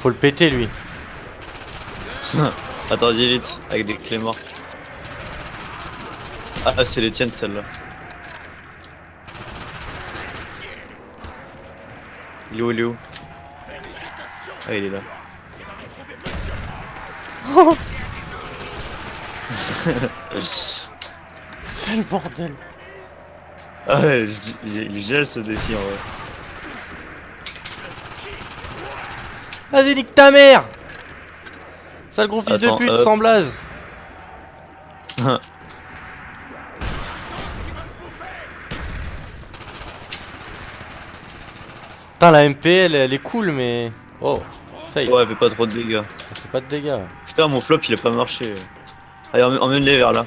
Faut le péter lui. Attends, dis vite, avec des clés mortes. Ah, c'est les tiennes celles-là. Il est où, il est où? Ah, il est là. C'est le bordel. Ah ouais, il gèle ce défi en vrai. Vas-y, nique ta mère Sale gros fils Attends, de pute, hop. sans blaze. Putain, la MP, elle, elle est cool, mais... Oh, fail. Ouais, elle fait pas trop de dégâts. Ça fait pas de dégâts. Putain, mon flop il a pas marché. Allez, emmène- emmène-les vers là.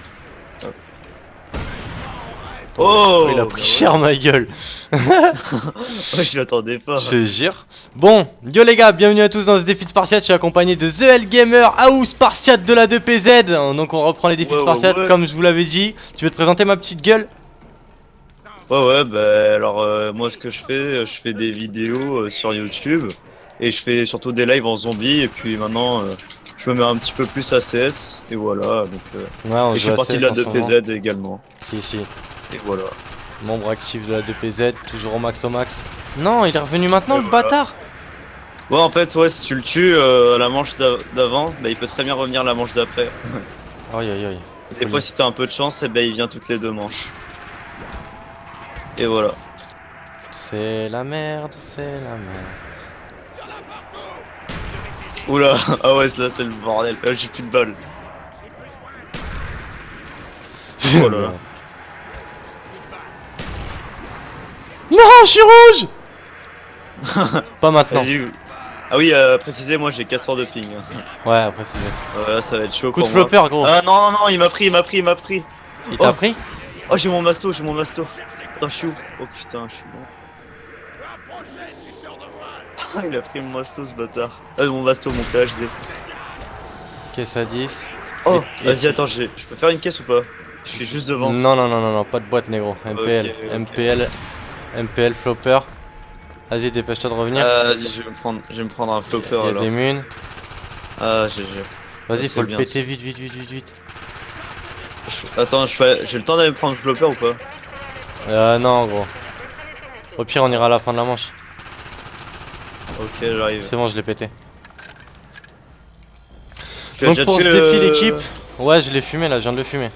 Hop. Oh il a bah pris ouais. cher, ma gueule. Je m'attendais pas. Je te jure. Bon, yo les gars, bienvenue à tous dans ce défi de Spartiate. Je suis accompagné de The L Gamer, Aou Spartiate de la 2PZ. Donc on reprend les défis Ouais, de Spartiate ouais. comme je vous l'avais dit. Tu veux te présenter ma petite gueule? Ouais, ouais, bah alors euh, moi ce que je fais, euh, je fais des vidéos euh, sur YouTube et je fais surtout des lives en zombie et puis maintenant euh, je me mets un petit peu plus à CS et voilà. Donc, euh, Ouais, on et je fais à partie de la en ce moment. 2PZ également. Si, si. Et voilà. Membre actif de la 2PZ, toujours au max au max. Non, il est revenu maintenant, le voilà. bâtard Ouais, en fait, ouais, si tu le tues euh, à la manche d'a- d'avant, bah il peut très bien revenir la manche d'après. Aïe aïe aïe. Des fois, si t'as un peu de chance, et ben il vient toutes les deux manches. Et voilà. C'est la merde, c'est la merde. Oula, ah ouais, là c'est le bordel. Là, j'ai plus de balles. Oh là là. Non, je suis rouge Pas maintenant. Ah oui, euh, précisez, moi j'ai 400 de ping. Ouais, après c'est... Voilà, ça va être chaud Coup de moi. flopper, gros. Ah non, non, non, il m'a pris, il m'a pris, il m'a pris. Il t'a oh. pris Oh, j'ai mon masto, j'ai mon masto. Attends, je suis où? Oh putain, je suis bon. Ah, il a pris mon masto ce bâtard. Ah, mon masto, mon PHD. Caisse à 10. Oh, vas-y, attends, j'ai- je peux faire une caisse ou pas? Je suis juste devant. Non, non, non, non, non, pas de boîte, négro. MPL. MPL, MPL, flopper. Vas-y, dépêche-toi de revenir. Ah, vas-y, je vais me prendre, je vais me prendre un flopper Il y a alors. des munes. Ah, GG. Vas-y, faut le bien, péter vite, vite, vite, vite, vite. Je- Attends, j'ai le temps d'aller me prendre le flopper ou pas? Euh, non, gros. Au pire, on ira à la fin de la manche. Ok, j'arrive. C'est bon, je l'ai pété. Tu Donc pour ce défi l'équipe, ouais je l'ai fumé là, je viens de le fumer.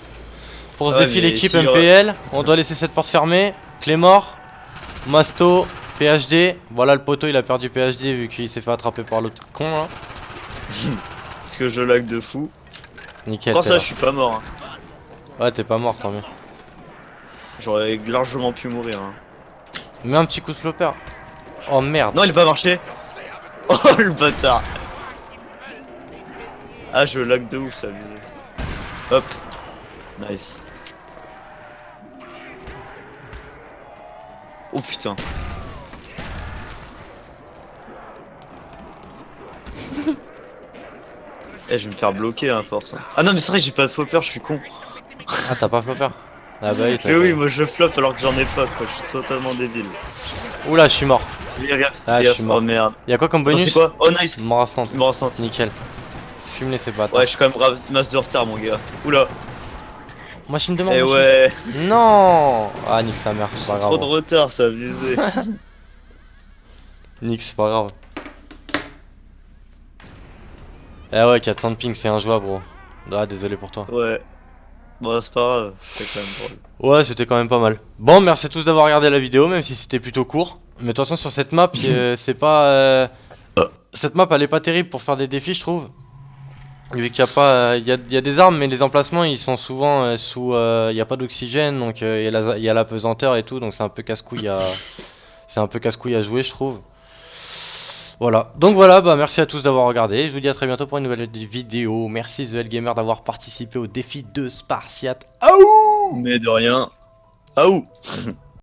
Pour ce Ouais, défi l'équipe si. MPL, on doit laisser cette porte fermée. Clémor, Masto, PHD. Voilà le poteau il a perdu PHD vu qu'il s'est fait attraper par l'autre con là. Parce que je lag de fou. Nickel. Quand ça, je suis pas mort. hein. Ouais t'es pas mort tant mieux. J'aurais largement pu mourir. hein. Mets un petit coup de flopper. Oh merde. Non, il a pas marché. Oh le bâtard. Ah, je lag de ouf, ça abusé. Hop. Nice. Oh putain. Eh, je vais me faire bloquer à force. hein. Ah non, mais c'est vrai, j'ai pas de flopper, je suis con. Ah t'as pas flopper Ah bah oui Mais oui, pas. moi je flop alors que j'en ai pas, quoi. Je suis totalement débile. Oula je suis mort. Regarde, Ah, je suis mort. Oh merde. Y'a quoi comme bonus c'est quoi? Oh nice. Mort instant. Mort instant. Nickel. Fume les ces bâtards. Ouais, je suis quand même grave masse de retard, mon gars. Oula. Moi je me demande. Eh ouais. Non Ah nique sa mère, c'est pas Trop de grave. retard, c'est abusé. Nique c'est pas grave. Eh ouais 400 de ping c'est injouable gros. Ah désolé pour toi. ouais. Bon, c'est pas grave, c'était quand même drôle. Ouais c'était quand même pas mal. Bon merci à tous d'avoir regardé la vidéo même si c'était plutôt court. Mais de toute façon sur cette map euh, c'est pas... euh, Cette map elle est pas terrible pour faire des défis je trouve. Vu qu'il y a pas... Il y a, il y a des armes mais les emplacements ils sont souvent euh, sous... euh, Il y a pas d'oxygène donc euh, il y, y a la pesanteur et tout donc c'est un peu casse-couille à... C'est un peu casse-couille à jouer je trouve. Voilà, donc voilà, bah merci à tous d'avoir regardé, je vous dis à très bientôt pour une nouvelle vidéo, merci The Gamer d'avoir participé au défi de Spartiate. Aouh Mais de rien. Où